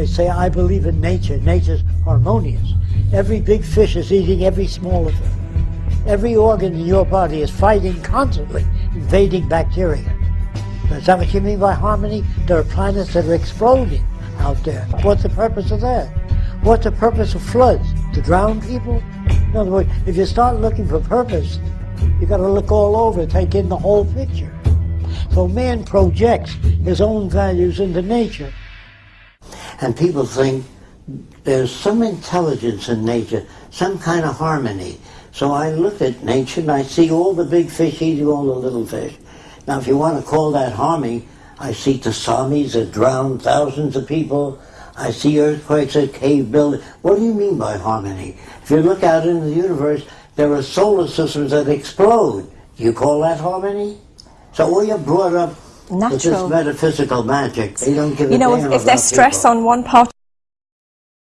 They say, I believe in nature. Nature's harmonious. Every big fish is eating every smaller fish. Every organ in your body is fighting constantly, invading bacteria. Is that what you mean by harmony? There are planets that are exploding out there. What's the purpose of that? What's the purpose of floods? To drown people? In other words, if you start looking for purpose, you got to look all over, take in the whole picture. So man projects his own values into nature. And people think there's some intelligence in nature, some kind of harmony. So I look at nature and I see all the big fish eating all the little fish. Now if you want to call that harmony, I see tsunamis that drown thousands of people. I see earthquakes that cave buildings. What do you mean by harmony? If you look out into the universe, there are solar systems that explode. Do you call that harmony? So we are brought up Natural. metaphysical magic. They don't give You know, if, if there's stress people. on one part